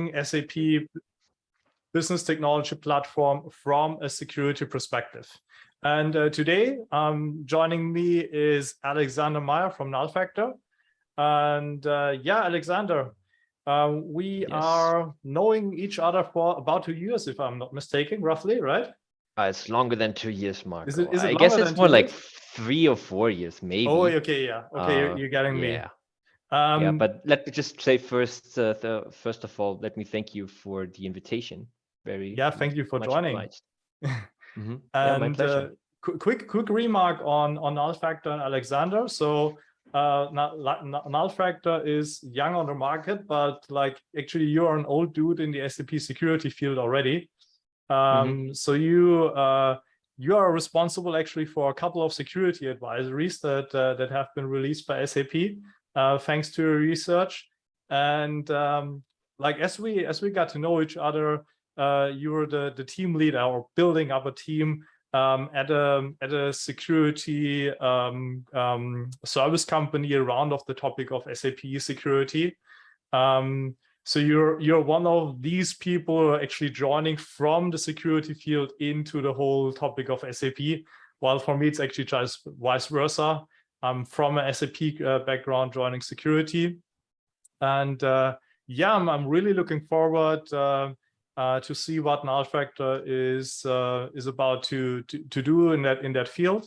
SAP business technology platform from a security perspective. And uh, today, um, joining me is Alexander Meyer from Nullfactor. And uh, yeah, Alexander, uh, we yes. are knowing each other for about two years, if I'm not mistaken, roughly, right? Uh, it's longer than two years, Mark. Is it, is it I guess it's more like three or four years, maybe. Oh, okay, yeah. Okay, you're, uh, you're, getting me. Yeah. Um, yeah, but let me just say first, uh, the, first of all, let me thank you for the invitation. Very yeah, thank you for joining. mm -hmm. And yeah, my pleasure. Uh, quick, quick remark on on Nullfactor and Alexander. So uh, Nullfactor is young on the market, but like actually you're an old dude in the SAP security field already. Um, mm -hmm. So you uh, you are responsible actually for a couple of security advisories that uh, that have been released by SAP uh, thanks to your research. And um, like as we as we got to know each other, uh, you were the the team leader or building up a team um, at a at a security um, um, service company around of the topic of SAP security. Um, so you're you're one of these people actually joining from the security field into the whole topic of SAP. While for me, it's actually just vice versa. I'm from a SAP uh, background joining security. And uh, yeah, I'm, I'm, really looking forward uh, uh to see what Nullfactor is uh, is about to, to, to do in that in that field.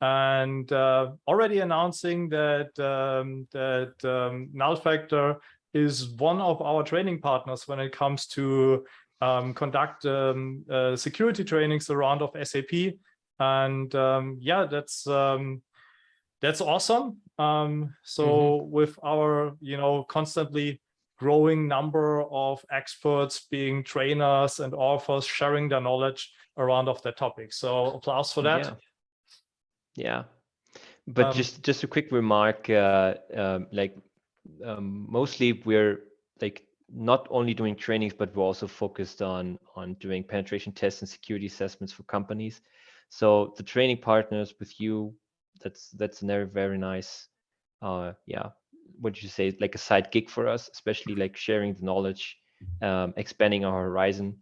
And already announcing that um, that um, Nullfactor is one of our training partners when it comes to um, conduct um, uh, security trainings around of SAP. And um, yeah, that's um, that's awesome. Um, so mm -hmm. with our, you know, constantly growing number of experts being trainers and authors sharing their knowledge around of that topic. So applause for that. Yeah. yeah. But um, just just a quick remark, uh, um, like um, mostly we're like not only doing trainings, but we're also focused on on doing penetration tests and security assessments for companies. So the training partners with you, that's that's very very nice, uh, yeah, what you say, like a side gig for us, especially like sharing the knowledge, um, expanding our horizon.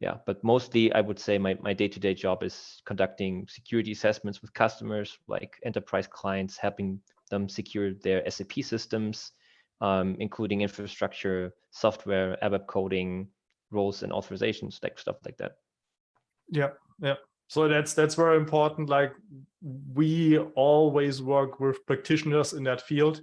Yeah, but mostly I would say my my day to day job is conducting security assessments with customers, like enterprise clients, helping them secure their SAP systems, um, including infrastructure, software, ABAP coding, roles and authorizations, like stuff like that. Yeah, yeah. So that's that's very important. Like we always work with practitioners in that field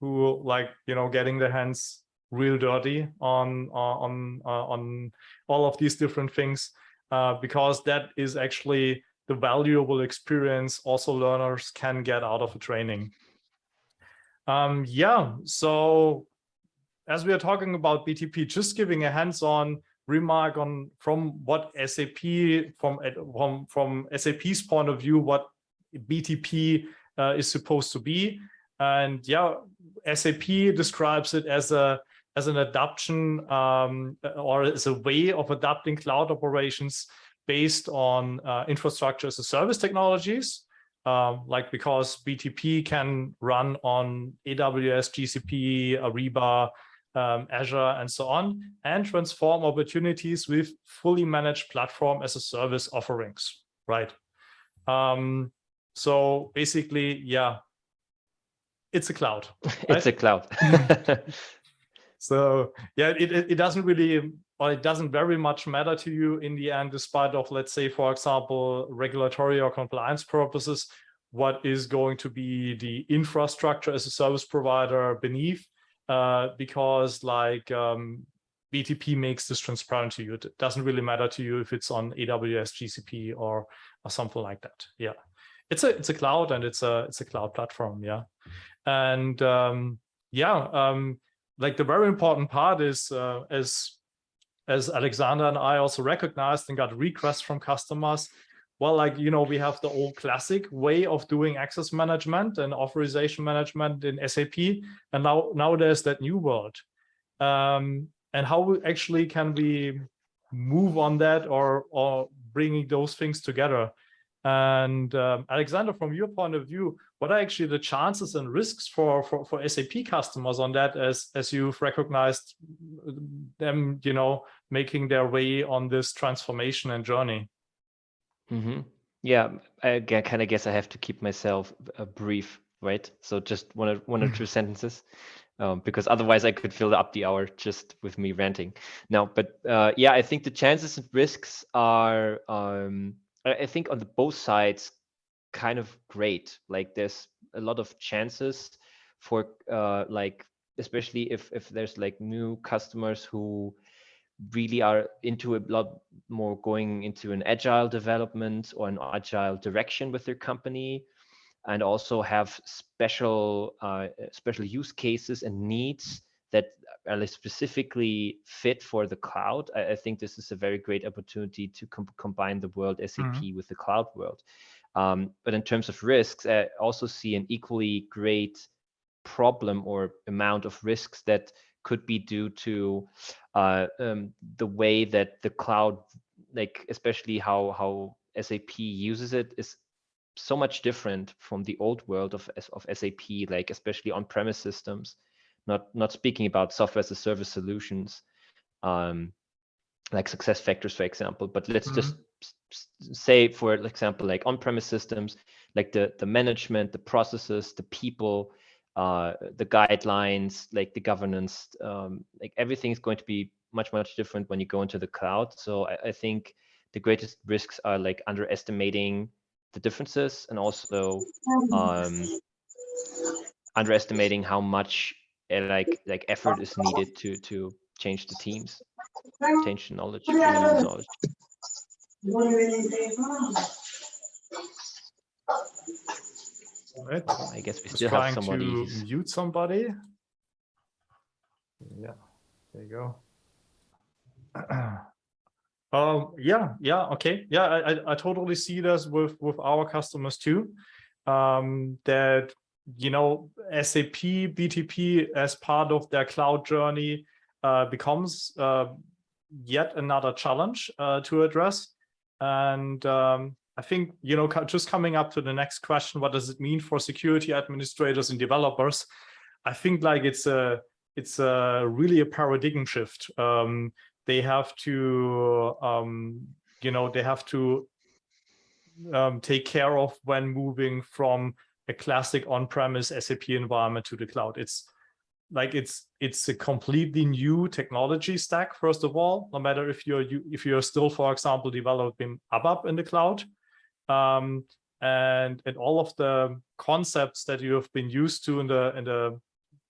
who like you know getting their hands real dirty on on uh, on all of these different things uh, because that is actually the valuable experience also learners can get out of a training. Um, yeah, so as we are talking about BTP, just giving a hands-on remark on from what SAP from from from SAP's point of view, what BTP uh, is supposed to be, and yeah, SAP describes it as a as an adoption um, or as a way of adapting cloud operations based on uh, infrastructure as a service technologies um, like because BTP can run on AWS, GCP, Alibaba, um, Azure, and so on, and transform opportunities with fully managed platform as a service offerings, right? Um, so basically, yeah, it's a cloud. Right? It's a cloud. so yeah, it, it doesn't really, or it doesn't very much matter to you in the end, despite of, let's say, for example, regulatory or compliance purposes, what is going to be the infrastructure as a service provider beneath, uh, because like um, BTP makes this transparent to you. It doesn't really matter to you if it's on AWS, GCP, or, or something like that. Yeah, it's a it's a cloud and it's a it's a cloud platform. Yeah, and um, yeah, um, like the very important part is uh, as as Alexander and I also recognized and got requests from customers. Well, like, you know, we have the old classic way of doing access management and authorization management in SAP. And now, now there's that new world. Um, and how actually can we move on that or, or bringing those things together? And um, Alexander, from your point of view, what are actually the chances and risks for, for, for SAP customers on that as, as you've recognized them, you know, making their way on this transformation and journey? Mm -hmm. Yeah, I kind of guess I have to keep myself uh, brief, right? So just one or, one or two sentences. Um, because otherwise I could fill up the hour just with me ranting. No, but uh, yeah, I think the chances and risks are, um, I think on the both sides, kind of great. Like there's a lot of chances for uh, like, especially if, if there's like new customers who really are into a lot more going into an agile development or an agile direction with their company and also have special uh, special use cases and needs that are specifically fit for the cloud. I, I think this is a very great opportunity to com combine the world SAP mm -hmm. with the cloud world. Um, but in terms of risks, I also see an equally great problem or amount of risks that could be due to uh, um, the way that the cloud, like especially how how SAP uses it, is so much different from the old world of of SAP, like especially on-premise systems. Not not speaking about software as a service solutions, um, like SuccessFactors, for example. But let's mm -hmm. just say for example like on-premise systems like the the management the processes the people uh, the guidelines like the governance um, like everything is going to be much much different when you go into the cloud so I, I think the greatest risks are like underestimating the differences and also um, underestimating how much uh, like like effort is needed to to change the teams change the knowledge, knowledge. Right. I guess we still have somebody. To mute somebody. Yeah, there you go. um, yeah, yeah, okay. Yeah, I, I, I totally see this with, with our customers too. Um, that, you know, SAP BTP as part of their cloud journey uh, becomes uh, yet another challenge uh, to address. And um, I think, you know, just coming up to the next question, what does it mean for security administrators and developers? I think like it's a, it's a really a paradigm shift. Um, they have to, um, you know, they have to um, take care of when moving from a classic on-premise SAP environment to the cloud. It's like it's it's a completely new technology stack first of all no matter if you're you, if you're still for example developing ABAP in the cloud um, and and all of the concepts that you have been used to in the in the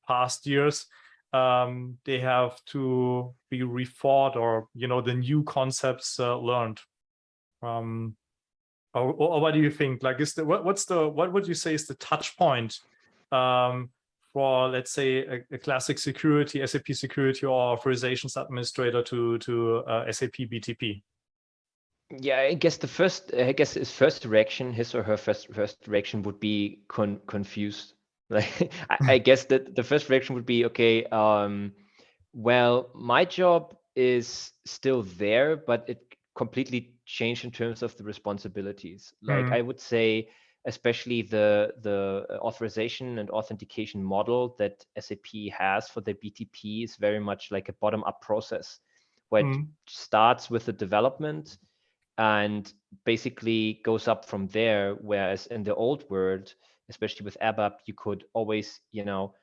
past years um, they have to be rethought or you know the new concepts uh, learned um, or, or, what do you think like is the what, what's the what would you say is the touch point um, for, let's say, a, a, classic security, SAP security or authorizations administrator to, to uh, SAP BTP? Yeah, I guess the first, I guess his first reaction, his or her first first reaction would be con confused. Like, I, I, guess that the first reaction would be, okay, um, well, my job is still there, but it completely changed in terms of the responsibilities. Like, mm. I would say especially the the authorization and authentication model that SAP has for the BTP is very much like a bottom-up process, where mm. it starts with the development and basically goes up from there. Whereas in the old world, especially with ABAP, you could always, you know,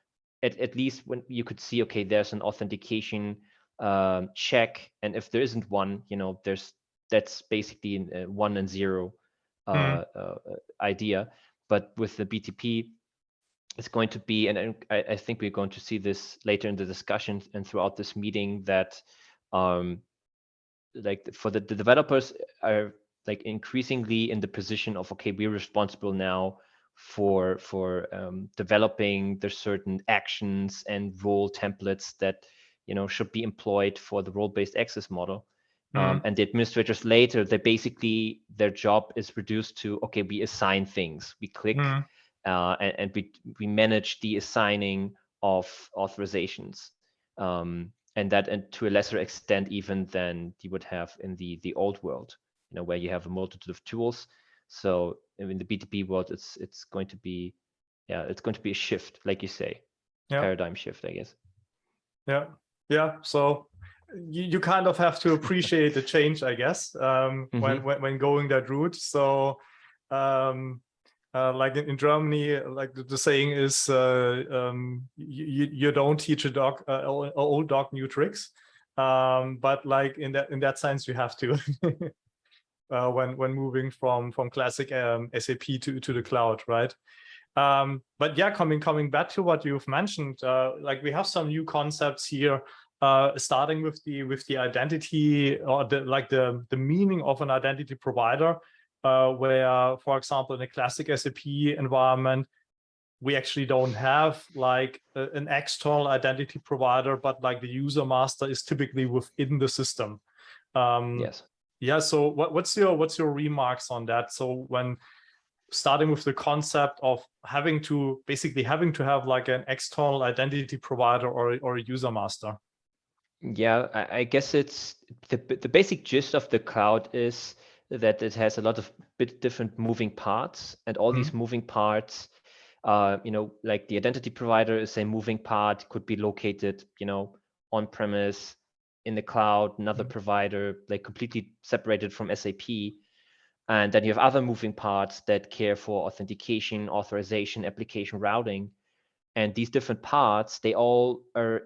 at, at least when you could see, okay, there's an authentication um, check, and if there isn't one, you know, there's that's basically uh, one and zero mm. uh, idea. But with the BTP, it's going to be, and I, I, think we're going to see this later in the discussion and throughout this meeting that um, like for the, the developers are like increasingly in the position of, okay, we're responsible now for for um, developing the certain actions and role templates that you know should be employed for the role-based access model um, mm-hmm. and the administrators later, they basically their job is reduced to okay, we assign things, we click, mm. uh, and, and, we we manage the assigning of authorizations, um, and that and to a lesser extent even than you would have in the the old world, you know, where you have a multitude of tools. So in the BTP world, it's it's going to be yeah, it's going to be a shift, like you say, yeah. paradigm shift, I guess. Yeah, yeah. So you, you kind of have to appreciate the change, I guess, um, mm -hmm. when, when when going that route. So um, uh, like in, in, Germany, like the, the saying is, uh, um, you, you don't teach a dog, uh, old dog new tricks. Um, but like in that in that sense, you have to uh, when when moving from from classic um, SAP to to the cloud, right? Um, but yeah, coming coming back to what you've mentioned, uh, like we have some new concepts here, uh, starting with the with the identity or the like the the meaning of an identity provider uh, where, for example, in a classic SAP environment, we actually don't have like a, an external identity provider, but like the user master is typically within the system. Um, yes. Yeah. So what, what's your what's your remarks on that? So when starting with the concept of having to basically having to have like an external identity provider or or a user master. Yeah, I, I guess it's the the basic gist of the cloud is that it has a lot of bit different moving parts and all mm -hmm. these mm-hmm. moving parts uh, you know like the identity provider is a moving part could be located you know on premise in the cloud another mm -hmm. provider like completely separated from sap and then you have other moving parts that care for authentication authorization application routing and these different parts they all are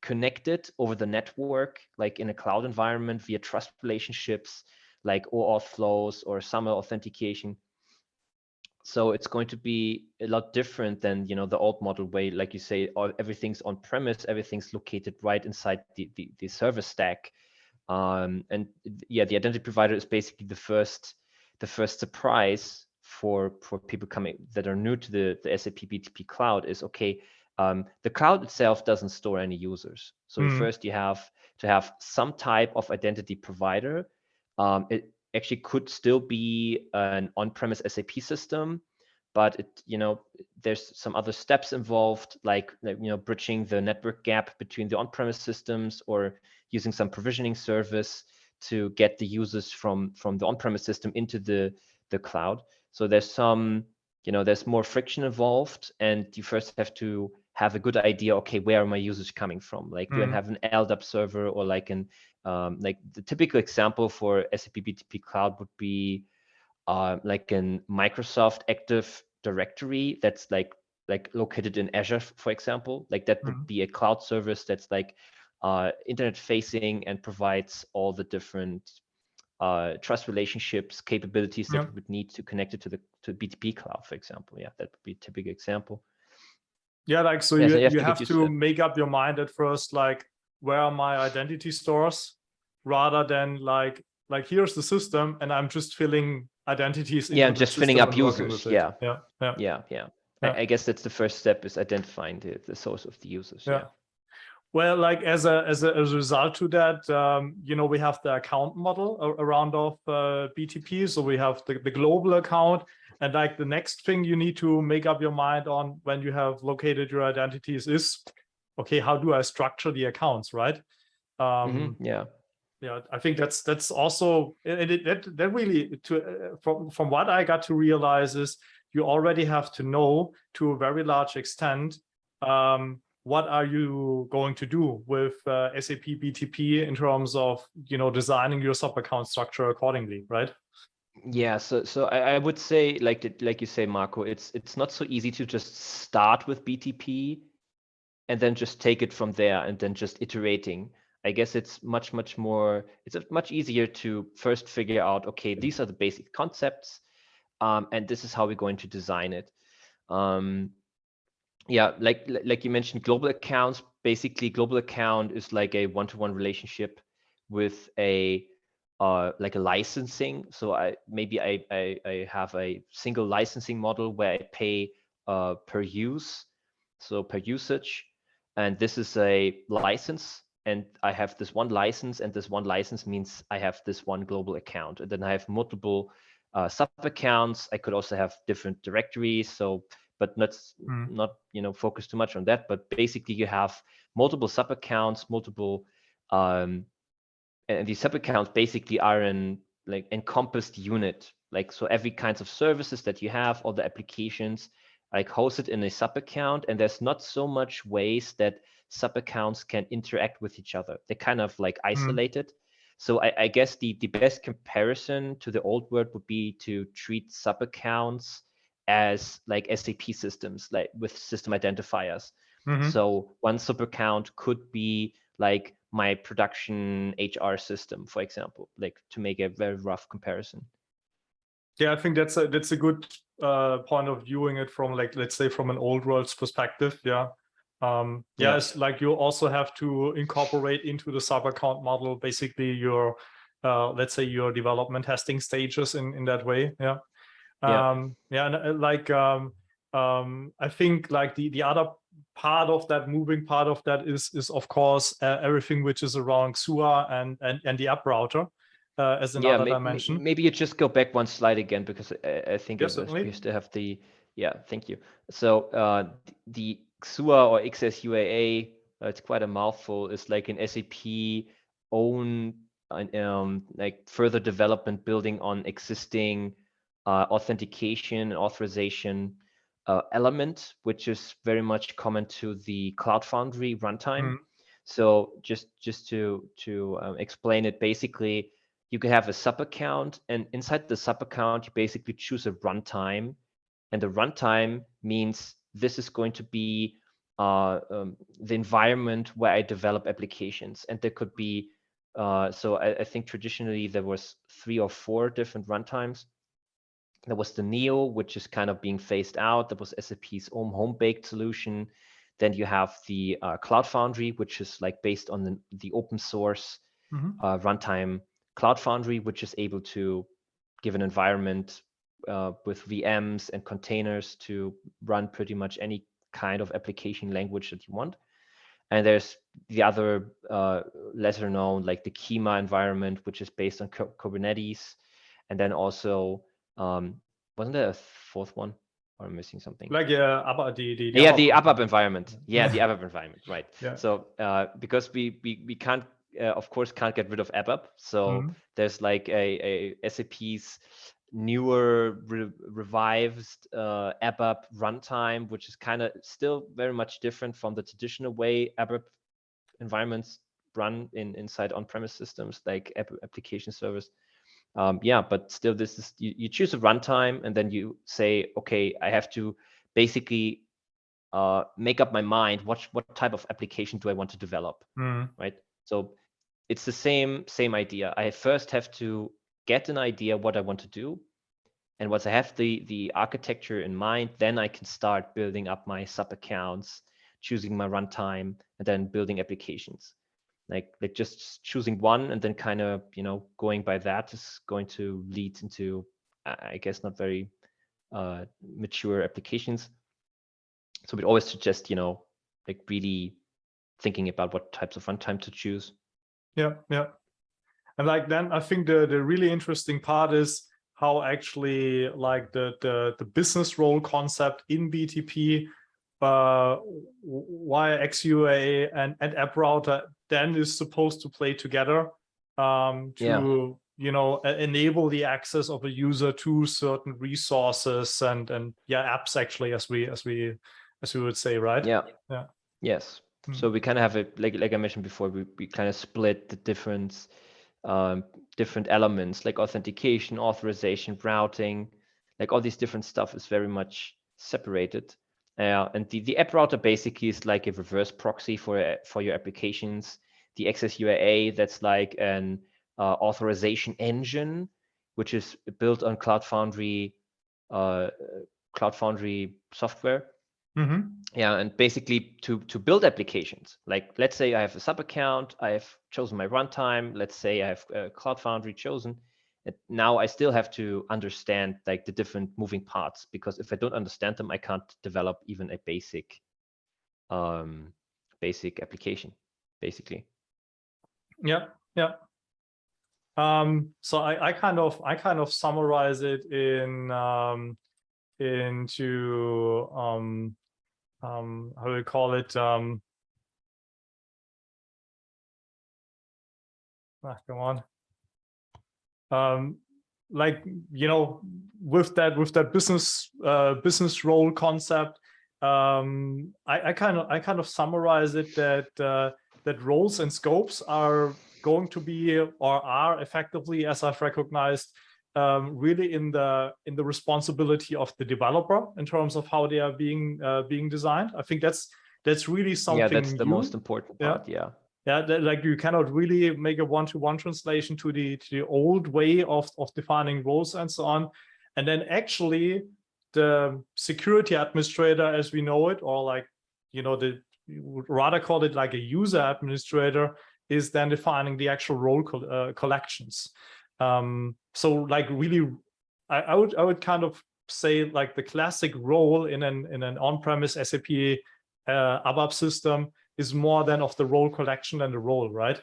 connected over the network like in a cloud environment via trust relationships like OAuth flows or SAML authentication. So it's going to be a lot different than you know the old model way, like you say, everything's on premise, everything's located right inside the the, the server stack. Um, and yeah, the identity provider is basically the first the first surprise for for people coming that are new to the the SAP BTP cloud is okay. Um, the cloud itself doesn't store any users. So mm. first you have to have some type of identity provider um, it actually could still be an on-premise SAP system, but it, you know, there's some other steps involved, like, you know, bridging the network gap between the on-premise systems or using some provisioning service to get the users from from the on-premise system into the the cloud. So there's some, you know, there's more friction involved, and you first have to have a good idea. Okay, where are my users coming from? Like, mm. do I mm-hmm. have an LDAP server or like an um, like the typical example for SAP BTP Cloud would be uh, like an Microsoft Active Directory that's like like located in Azure, for example. Like that would mm -hmm. be a cloud service that's like uh, internet facing and provides all the different uh, trust relationships, capabilities that we would need to connect it to the to BTP Cloud, for example. Yeah, that would be a typical example. Yeah, like so, you, you have, you to, have to make up your mind at first, like where are my identity stores rather than like like here's the system and i'm just filling identities yeah just filling up users yeah. yeah yeah yeah yeah, I, I, guess that's the first step is identifying the, the source of the users yeah. yeah. Well, like as a as a, as a result to that, um, you know, we have the account model around of uh, BTP. So we have the, the global account, and like the next thing you need to make up your mind on when you have located your identities is okay, how do I structure the accounts, right? Um, mm -hmm. Yeah. Yeah, I think that's that's also and it, that that really to uh, from from what I got to realize is you already have to know to a very large extent um, what are you going to do with uh, SAP BTP in terms of you know designing your sub account structure accordingly, right? Yeah, so so I, I would say like like you say, Marco, it's it's not so easy to just start with BTP and then just take it from there and then just iterating. I guess it's much, much more, it's much easier to first figure out, okay, these are the basic concepts, um, and this is how we're going to design it. Um, yeah, like like you mentioned, global accounts, basically global account is like a one-to-one -one relationship with a uh, like a licensing. So I maybe I, I, I have a single licensing model where I pay uh, per use, so per usage, and this is a license and I have this one license and this one license means I have this one global account and then I have multiple uh, sub accounts. I could also have different directories. So, but not, mm. not, you know, focus too much on that, but basically you have multiple sub accounts, multiple, um, and these sub accounts basically are an like encompassed unit. Like, so every kinds of services that you have, all the applications like hosted in a sub account and there's not so much ways that sub accounts can interact with each other. They're kind of like mm. isolated. Mm. So I, I, guess the, the best comparison to the old world would be to treat sub accounts as like SAP systems, like with system identifiers. Mm-hmm. So one sub account could be like my production HR system, for example, like to make a very rough comparison. Yeah, I think that's a that's a good uh, point of viewing it from like let's say from an old world's perspective. Yeah. Um, yeah. yes, like you also have to incorporate into the sub account model basically your uh, let's say your development testing stages in in that way. Yeah. Um, yeah. yeah, and uh, like um, um, I think like the the other part of that moving part of that is is of course uh, everything which is around XUA and and and the app router uh, as another yeah, may, dimension. Maybe you just go back one slide again because I, I think yes, we used to have the yeah. Thank you. So uh, the XUA or XSUAA, uh, it's quite a mouthful. It's like an SAP own um, like further development building on existing uh, authentication and authorization uh, element, which is very much common to the Cloud Foundry runtime. Mm. So just just to to um, explain it, basically, you can have a sub account, and inside the sub account, you basically choose a runtime, and the runtime means this is going to be uh, um, the environment where I develop applications, and there could be uh, so I, I think traditionally there was three or four different runtimes there was the Neo, which is kind of being phased out. There was SAP's own home-baked solution. Then you have the uh, Cloud Foundry, which is like based on the, the open source mm-hmm. uh, runtime Cloud Foundry, which is able to give an environment uh, with VMs and containers to run pretty much any kind of application language that you want. And there's the other uh, lesser known, like the Kyma environment, which is based on Kubernetes. And then also um, wasn't there a fourth one? Or I'm missing something? Like yeah, ABAP, the, the, the yeah, the ABAP environment. Yeah, the ABAP environment, right? Yeah. So uh, because we we we can't uh, of course can't get rid of ABAP, so mm -hmm. there's like a, a SAP's newer re revised uh, ABAP runtime, which is kind of still very much different from the traditional way ABAP environments run in inside on-premise systems like app application servers um, yeah, but still, this is you, you choose a runtime and then you say, okay, I have to basically uh, make up my mind. What what type of application do I want to develop, mm. right? So it's the same same idea. I first have to get an idea what I want to do, and once I have the the architecture in mind, then I can start building up my sub accounts, choosing my runtime, and then building applications. Like like just choosing one and then kind of you know going by that is going to lead into i guess not very uh, mature applications. So we'd always suggest you know like really thinking about what types of runtime to choose yeah yeah. And like then i think the the really interesting part is how actually like the the, the business role concept in btp uh, why XUA and, and app router then is supposed to play together um, to yeah. you know enable the access of a user to certain resources and and yeah apps actually as we as we as we would say right? Yeah. Yeah. Yes hmm. so we kind of have it like like i mentioned before we, we kind of split the different um, different elements like authentication authorization routing like all these different stuff is very much separated uh, and the, the app router basically is like a reverse proxy for for your applications. The XSUAA that's like an uh, authorization engine, which is built on Cloud Foundry, uh, Cloud Foundry software. Mm -hmm. Yeah, and basically to to build applications. Like let's say I have a sub account, I have chosen my runtime. Let's say I have uh, Cloud Foundry chosen And now I still have to understand like the different moving parts because if I don't understand them, I can't develop even a basic, um, basic application, basically. Yeah, yeah. Um, so I, I kind of I kind of summarize it in um, into um, um, how do we call it? Um, ah, come on um, like you know with that with that business uh, business role concept um, I, I, kind of I kind of summarize it that uh, that roles and scopes are going to be or are effectively as I've recognized um, really in the in the responsibility of the developer in terms of how they are being uh, being designed. I think that's that's really something. Yeah, that's the new. most important part. Yeah. Yeah, yeah like you cannot really make a one-to-one -one translation to the to the old way of of defining roles and so on, and then actually the security administrator as we know it, or like you know the you would rather call it like a user administrator, is then defining the actual role co uh, collections. Um, so like really, I, I, would I would kind of say like the classic role in an in an on-premise SAP uh, ABAP system is more than of the role collection than the role, right?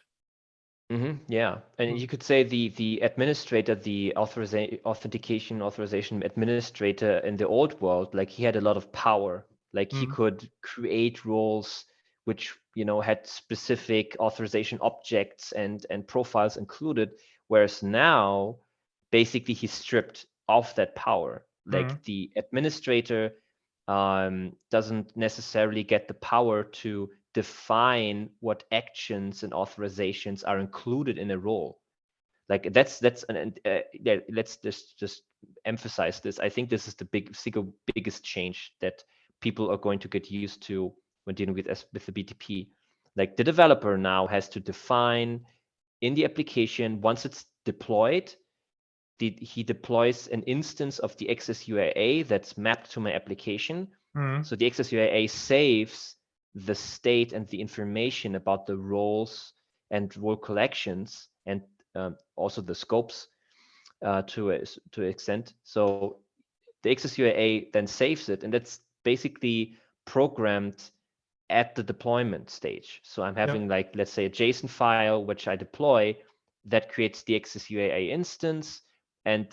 Mm -hmm, yeah, and you could say the the administrator, the authorization, authentication, authorization administrator in the old world, like he had a lot of power. Like mm -hmm. he could create roles which you know had specific authorization objects and and profiles included, whereas now basically he's stripped of that power. Like mm -hmm. the administrator um, doesn't necessarily get the power to define what actions and authorizations are included in a role. Like that's that's an uh, yeah, let's just just emphasize this. I think this is the big single biggest change that people are going to get used to when dealing with with the BTP. Like the developer now has to define in the application once it's deployed. The, he deploys an instance of the XSUAA that's mapped to my application. Mm. So the XSUAA saves the state and the information about the roles and role collections and um, also the scopes uh, to a, to an extent. So the XSUAA then saves it, and that's basically programmed at the deployment stage. So I'm having yep. like, let's say a JSON file, which I deploy that creates the XSUAA instance. And,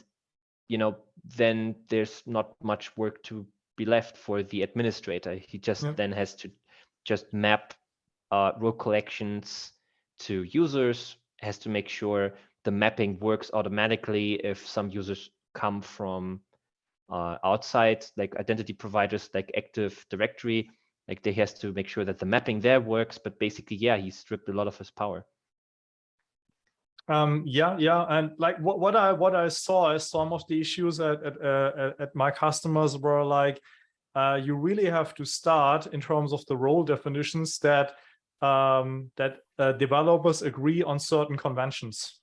you know, then there's not much work to be left for the administrator. He just then has to just map uh, role collections to users, has to make sure the mapping works automatically if some users come from uh, outside, like identity providers like Active Directory, like they has to make sure that the mapping there works. But basically, yeah, he stripped a lot of his power. Um, yeah, yeah, and like what what I what I saw is some of the issues at at, uh, at my customers were like uh, you really have to start in terms of the role definitions that um, that uh, developers agree on certain conventions.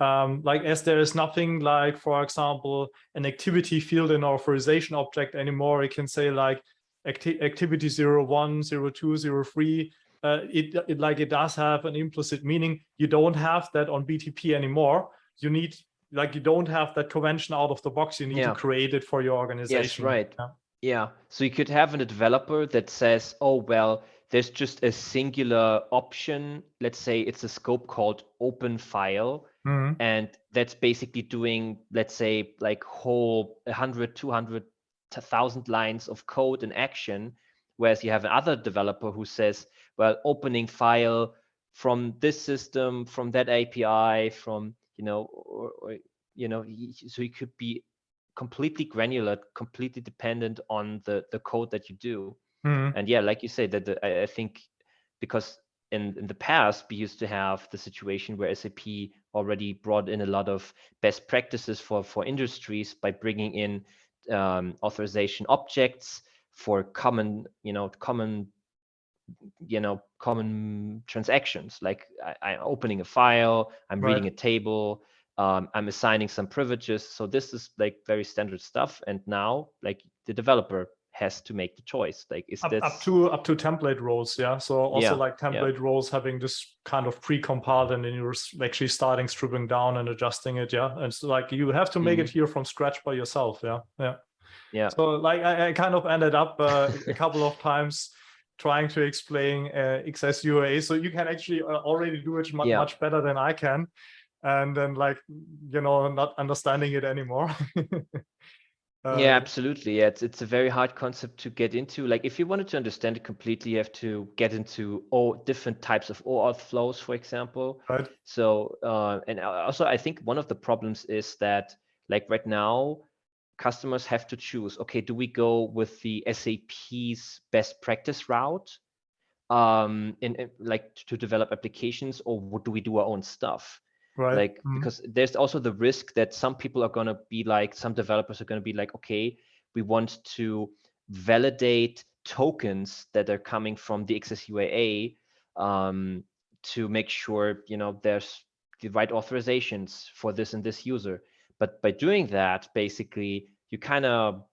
Um, like as there is nothing like, for example, an activity field in authorization object anymore, it can say like acti activity 01, 02, 03, uh, it, it like it does have an implicit meaning. You don't have that on BTP anymore. You need like you don't have that convention out of the box. You need yeah. to create it for your organization. Yes, right. Yeah. Yeah. So you could have a developer that says, oh, well, there's just a singular option. Let's say it's a scope called open file. Mm-hmm. And that's basically doing, let's say, like whole 100, 200, 1000 lines of code in action. Whereas you have another developer who says, well, opening file from this system, from that API, from, you know, or, or you know, so you could be completely granular, completely dependent on the the code that you do. Mm-hmm. And yeah, like you said, that the, I, I think because in, in the past we used to have the situation where SAP already brought in a lot of best practices for for industries by bringing in um, authorization objects for common you know common you know common transactions like I, am opening a file i'm right. reading a table um, I'm assigning some privileges. So this is like very standard stuff. And now like the developer has to make the choice. Like is up, this up to up to template roles? Yeah. So also yeah, like template yeah. roles having this kind of pre-compiled and then you're actually starting stripping down and adjusting it. Yeah. And so like you have to make mm -hmm. it here from scratch by yourself. Yeah. Yeah. Yeah. So like I, I kind of ended up uh, a couple of times trying to explain uh, XSUAA. So you can actually uh, already do it much, yeah. much better than I can and then like you know not understanding it anymore uh, yeah absolutely yeah, it's it's a very hard concept to get into like if you wanted to understand it completely you have to get into all different types of OAuth flows for example right so uh, and also i think one of the problems is that Like right now, customers have to choose, okay, do we go with the SAP's best practice route um, in, in like to develop applications or what do we do our own stuff? Right. Like, mm -hmm. because there's also the risk that some people are going to be like, some developers are going to be like, okay, we want to validate tokens that are coming from the XSUAA um, to make sure, you know, there's the right authorizations for this and this user. But by doing that, basically, you kind of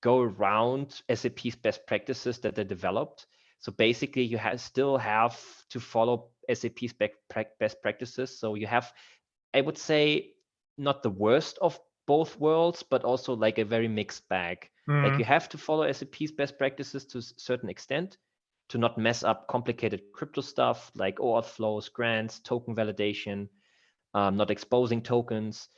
go around SAP's best practices that they developed. So basically, you have still have to follow SAP's best practices. So you have, I would say, not the worst of both worlds, but also like a very mixed bag. Mm. Like you have to follow SAP's best practices to a certain extent to not mess up complicated crypto stuff like OAuth flows, grants, token validation, um, not exposing tokens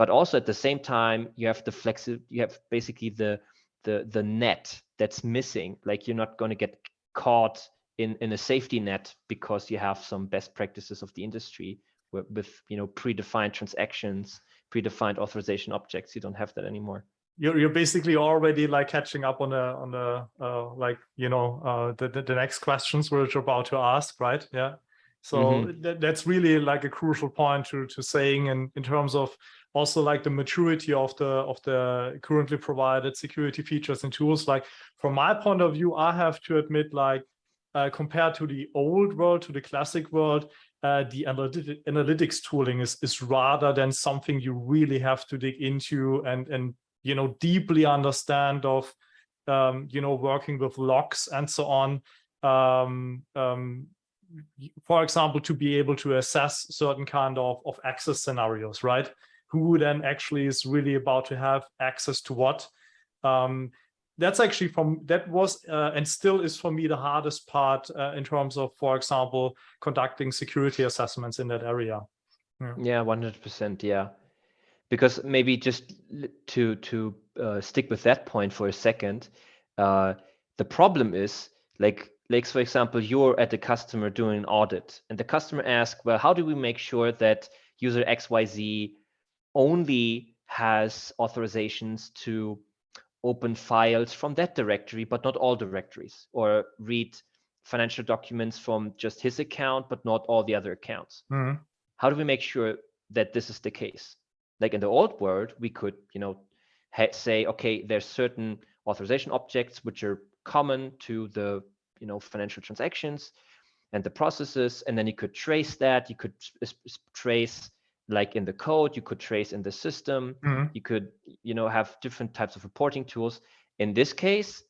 but also at the same time you have the flexi you have basically the the the net that's missing. Like you're not going to get caught in in a safety net because you have some best practices of the industry with, with you know predefined transactions predefined authorization objects. You don't have that anymore. You're, you're basically already like catching up on the on the uh, like you know uh, the, the, the next questions which you're about to ask right? Yeah. So mm -hmm. th that's really like a crucial point to to saying in in terms of also like the maturity of the of the currently provided security features and tools. Like from my point of view i have to admit like uh, compared to the old world to the classic world uh, the analytic, analytics tooling is is rather than something you really have to dig into and and you know deeply understand of um, you know working with locks and so on. Um, um, for example to be able to assess certain kind of of access scenarios right who then actually is really about to have access to what. Um, that's actually from that was uh, and still is for me the hardest part uh, in terms of, for example, conducting security assessments in that area. Yeah, one hundred percent. Yeah, because maybe just to to uh, stick with that point for a second, uh, the problem is like like for example, you're at the customer doing an audit, and the customer asks, well, how do we make sure that user X Y Z only has authorizations to open files from that directory, but not all directories, or read financial documents from just his account, but not all the other accounts. Mm -hmm. How do we make sure that this is the case? Like in the old world, we could, you know, say, okay, there's certain authorization objects which are common to the, you know, financial transactions and the processes, and then you could trace that. You could trace like in the code you could trace in the system mm-hmm. you could you know have different types of reporting tools in this case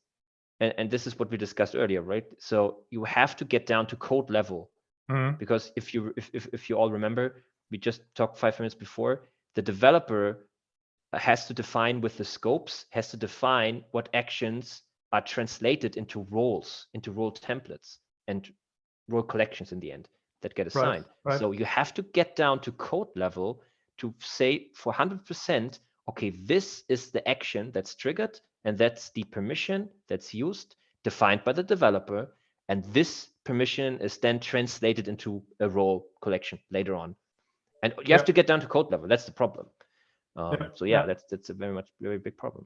and, and this is what we discussed earlier right so you have to get down to code level mm-hmm. because if you if, if, if you all remember we just talked five minutes before the developer has to define with the scopes has to define what actions are translated into roles into role templates and role collections in the end that get assigned. Right, right. So you have to get down to code level to say for 100%, okay, this is the action that's triggered and that's the permission that's used, defined by the developer. And this permission is then translated into a role collection later on. And you have to get down to code level. That's the problem. Um, yeah. So yeah, yeah, that's that's a very much very big problem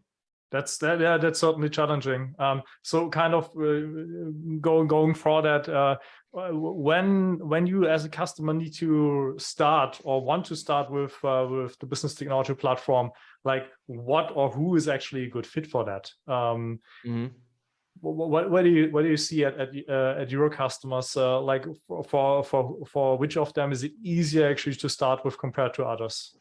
that's that yeah that's certainly challenging. Um, so kind of uh, going going for that uh, when when you as a customer need to start or want to start with uh, with the business technology platform like what or who is actually a good fit for that? Um, mm -hmm. what, what do you what do you see at at, uh, at your customers uh, like for for for which of them is it easier actually to start with compared to others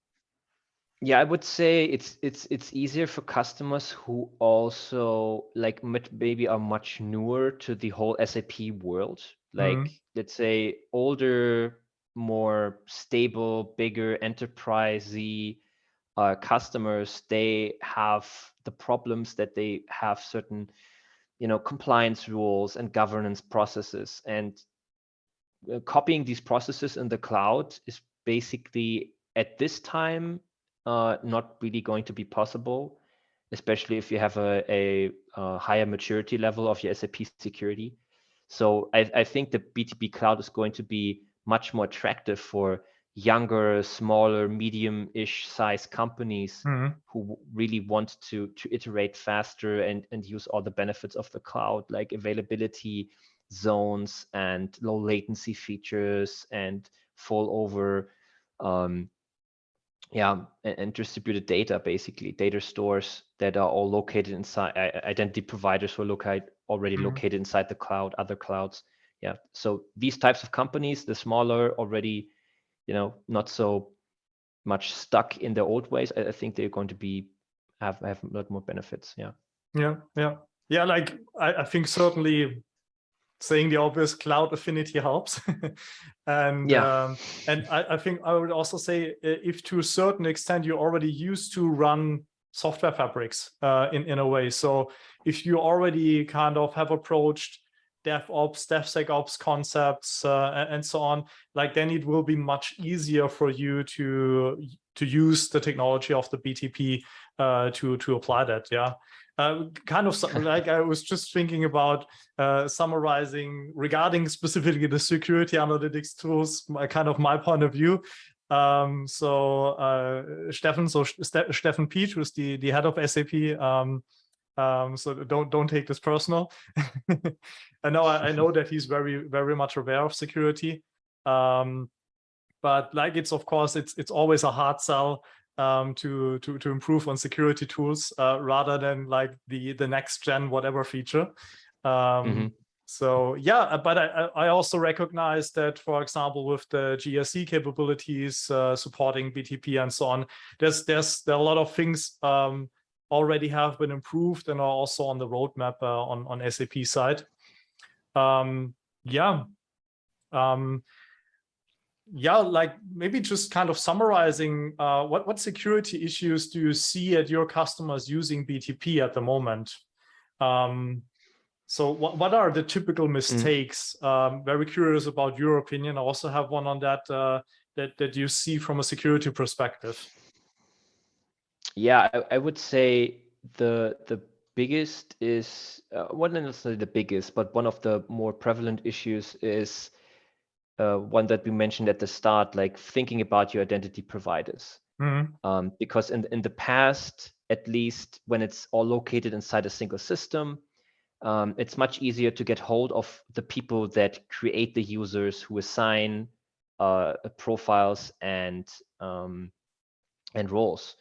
yeah, I would say it's it's it's easier for customers who also like maybe are much newer to the whole SAP world. Like mm-hmm. let's say older, more stable, bigger enterprisey uh, customers. They have the problems that they have certain, you know, compliance rules and governance processes, and uh, copying these processes in the cloud is basically at this time uh, not really going to be possible, especially if you have a, a, a higher maturity level of your SAP security. So I, I, think the BTP cloud is going to be much more attractive for younger, smaller, medium-ish size companies mm -hmm. who really want to to iterate faster and and use all the benefits of the cloud, like availability zones and low latency features and failover um, yeah and, and, distributed data basically. Data stores that are all located inside identity providers who are located already mm -hmm. located inside the cloud other clouds. Yeah so these types of companies the smaller already you know not so much stuck in their old ways i, I think they're going to be have have a lot more benefits yeah. Yeah yeah. Yeah like i, I think certainly saying the obvious cloud affinity helps. And yeah. um, and I, I, think i would also say if to a certain extent you're already used to run software fabrics uh, in in a way. So if you already kind of have approached DevOps, DevSecOps concepts, uh, and so on, like then it will be much easier for you to to use the technology of the BTP uh, to to apply that. Yeah, uh, kind of like I was just thinking about uh, summarizing regarding specifically the security analytics tools, my kind of my point of view. Um, so uh, Steffen, so Ste Steffen Pietsch, who's the the head of SAP. Um, um, so don't don't take this personal. I know I, I, know that he's very very much aware of security. Um, but like it's of course it's it's always a hard sell um, to to to improve on security tools uh, rather than like the the next gen whatever feature. Um, mm -hmm. So yeah, uh, but I, I also recognize that, for example, with the GRC capabilities uh, supporting BTP and so on, there's there's there are a lot of things um, already have been improved and are also on the roadmap uh, on on SAP side. Um, yeah. Um, yeah, like maybe just kind of summarizing, uh, what, what security issues do you see at your customers using BTP at the moment? Um, so what, what are the typical mm. mistakes? Mm. Um, very curious about your opinion. I also have one on that, uh, that, that you see from a security perspective. Yeah, I, I would say the the biggest is, uh, well, not necessarily the biggest, but one of the more prevalent issues is uh, one that we mentioned at the start, like thinking about your identity providers. Mm-hmm. Um, because in in the past, at least when it's all located inside a single system, um, it's much easier to get hold of the people that create the users who assign uh, profiles and um, and roles.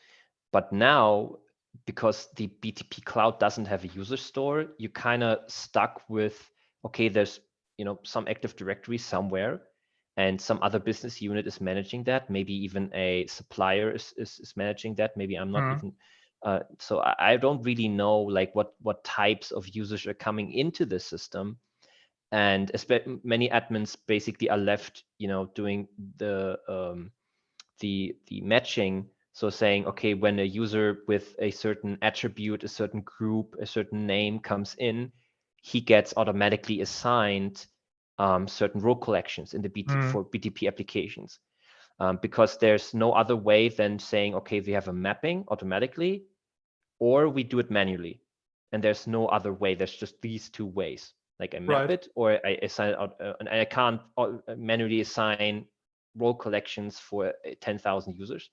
But now, because the BTP cloud doesn't have a user store, you're kind of stuck with okay, there's you know some active directory somewhere and some other business unit is managing that. Maybe even a supplier is, is, is managing that. Maybe i'm not mm. even uh, so I, I, don't really know like what what types of users are coming into the system. And many admins basically are left you know doing the um, the the matching. So saying okay when a user with a certain attribute a certain group a certain name comes in he gets automatically assigned um, certain role collections in the BT mm. for BTP applications. Um, because there's no other way than saying, okay, we have a mapping automatically, or we do it manually. And there's no other way. There's just these two ways. Like I map right. it, or I assign out, uh, and I can't uh, manually assign role collections for uh, 10,000 users.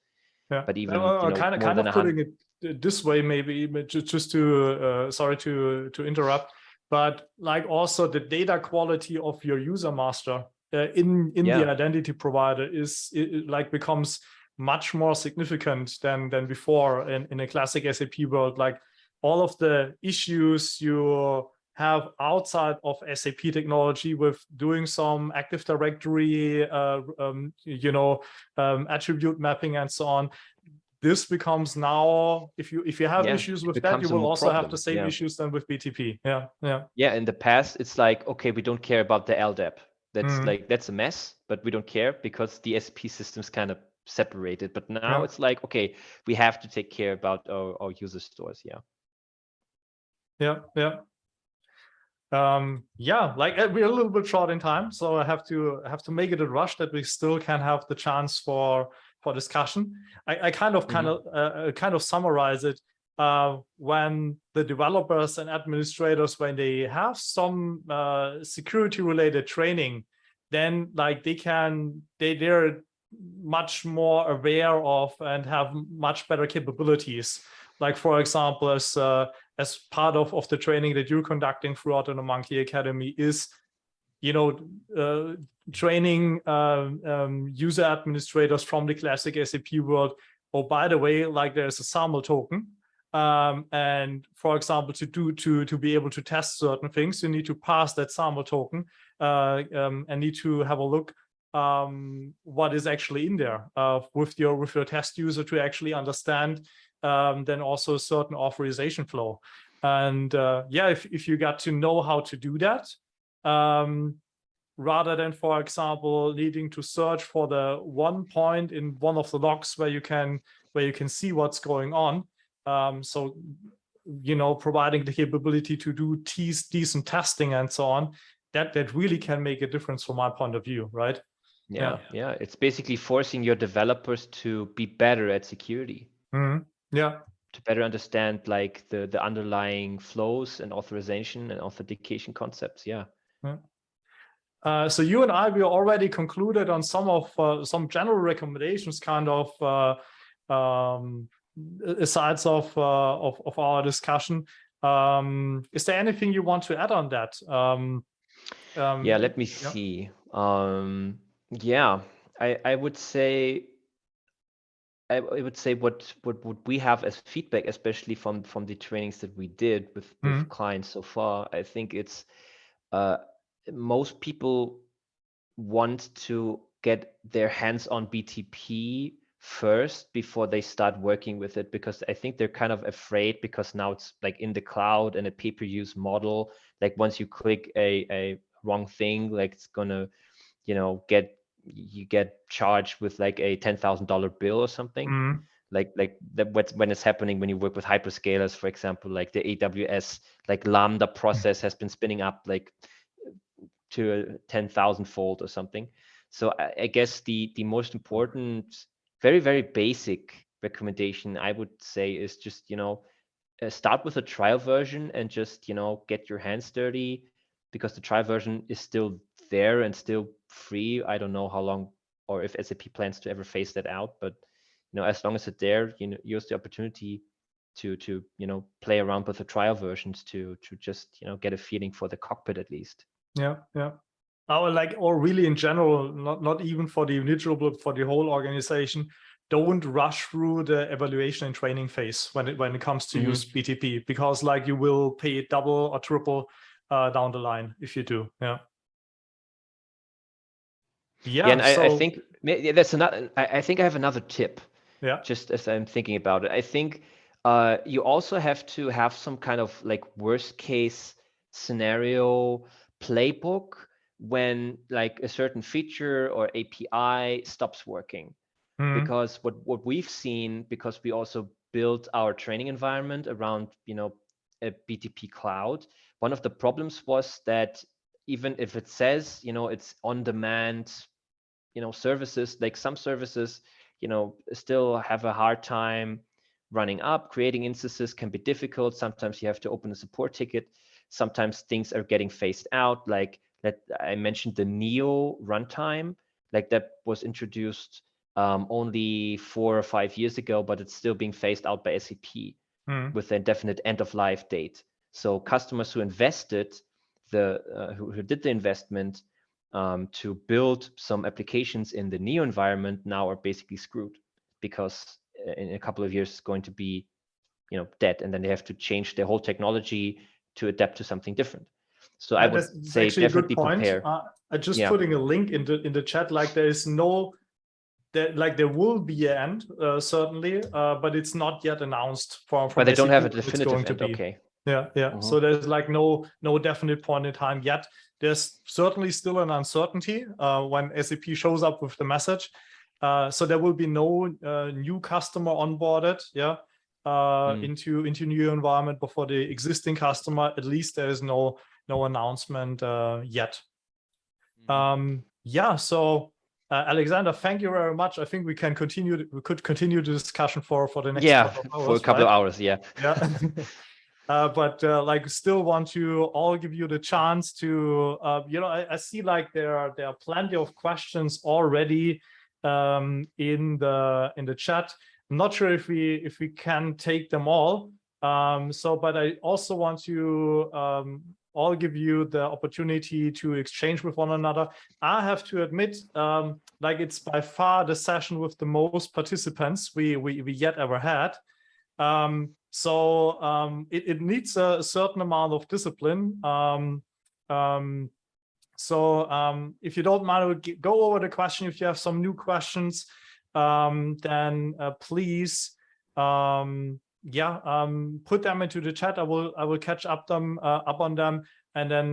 Yeah. But even uh, you know, kind of kind of putting it this way, maybe just to uh, sorry to to interrupt but like also the data quality of your user master uh, in in yeah. the identity provider is it, like becomes much more significant than than before in, in a classic SAP world. Like all of the issues you have outside of SAP technology with doing some Active Directory, uh, um, you know, um, attribute mapping and so on this becomes now if you if you have yeah, issues with that you will also problem. have the same yeah. issues than with btp yeah yeah yeah in the past it's like okay we don't care about the ldap that's mm. like that's a mess but we don't care because the sp system's kind of separated but now yeah. it's like okay we have to take care about our, our user stores yeah yeah yeah um yeah like uh, we're a little bit short in time so i have to have to make it a rush that we still can have the chance for for discussion. I, I kind of kind mm-hmm. of uh, uh, kind of summarize it uh, when the developers and administrators when they have some uh, security related training, then like they can they they're much more aware of and have much better capabilities. Like for example, as uh, as part of, of the training that you're conducting throughout the Monkey Academy is, you know, uh, training um, um, user administrators from the classic SAP world. Oh, by the way, like there's a SAML token. Um, and for example, to do to to be able to test certain things, you need to pass that SAML token uh, um, and need to have a look um, what is actually in there uh, with your with your test user to actually understand um, then also certain authorization flow. And uh, yeah, if, if you got to know how to do that, um, rather than, for example, needing to search for the one point in one of the logs where you can where you can see what's going on. Um, so, you know, providing the capability to do decent testing and so on, that that really can make a difference from my point of view, right? Yeah, yeah. yeah. It's basically forcing your developers to be better at security. Mm -hmm. Yeah. To better understand like the the underlying flows and authorization and authentication concepts. Yeah. Uh, so you and I, we already concluded on some of uh, some general recommendations, kind of uh, um, asides of, uh, of, of our discussion. Um, is there anything you want to add on that? Um, um yeah, let me yeah. see. Um, yeah, I I would say I, I would say what what would we have as feedback, especially from from the trainings that we did with, with mm -hmm. clients so far. I think it's uh, most people want to get their hands on BTP first before they start working with it because I think they're kind of afraid because now it's like in the cloud and a pay-per-use model. Like once you click a, a wrong thing, like it's gonna, you know, get you get charged with like a ten thousand dollar bill or something. Mm. Like like that when it's happening when you work with hyperscalers, for example, like the AWS like Lambda process has been spinning up like to a ten thousand fold or something. So I, I guess the the most important, very very basic recommendation I would say is just you know uh, start with a trial version and just you know get your hands dirty because the trial version is still there and still free. I don't know how long or if SAP plans to ever phase that out, but you know, as long as it's there, you know, use the opportunity to to you know play around with the trial versions to to just you know get a feeling for the cockpit at least. Yeah, yeah. Or like, or really in general, not not even for the individual, but for the whole organization. Don't rush through the evaluation and training phase when it when it comes to mm -hmm. use BTP because like you will pay double or triple uh, down the line if you do. Yeah. Yeah, yeah and so... I, I, think that's another. I, I, think I have another tip. Yeah. Just as I'm thinking about it, I think uh, you also have to have some kind of like worst case scenario playbook when like a certain feature or API stops working. Mm. Because what what we've seen, because we also built our training environment around you know a BTP cloud, one of the problems was that even if it says you know it's on demand you know services like some services you know still have a hard time running up creating instances can be difficult sometimes you have to open a support ticket sometimes things are getting phased out like that i mentioned the neo runtime like that was introduced um, only four or five years ago but it's still being phased out by sap mm. with a definite end of life date so customers who invested the uh, who, who did the investment um, to build some applications in the Neo environment now are basically screwed because uh, in a couple of years it's going to be, you know, dead, and then they have to change their whole technology to adapt to something different. So yeah, I would say definitely prepare. Uh, I just yeah. putting a link in the in the chat. Like there is no, there like there will be an end uh, certainly, uh, but it's not yet announced from. from but they don't have a definitive end. Okay. Yeah, yeah. Mm -hmm. So there's like no no definite point in time yet. There's certainly still an uncertainty uh, when SAP shows up with the message. Uh, so there will be no uh, new customer onboarded, yeah, mm. into into Neo environment before the existing customer. At least there is no no announcement uh, yet. Mm. Um, yeah, so uh, Alexander, thank you very much. I think we can continue. We could continue the discussion for for the next yeah hours, for a couple right? of hours. Yeah. Yeah. Uh, but uh, like still want to all give you the chance to uh, you know I, I, see like there are there are plenty of questions already um, in the in the chat. I'm not sure if we if we can take them all. Um, so, but I also want to um, all give you the opportunity to exchange with one another. I have to admit, um, like it's by far the session with the most participants we we, we yet ever had. Um, so um, it, it, needs a certain amount of discipline. Um, so if you don't mind, go over the question. If you have some new questions, um, then uh, please, yeah, um, put them into the chat. I will I will catch up them uh, up on them, and then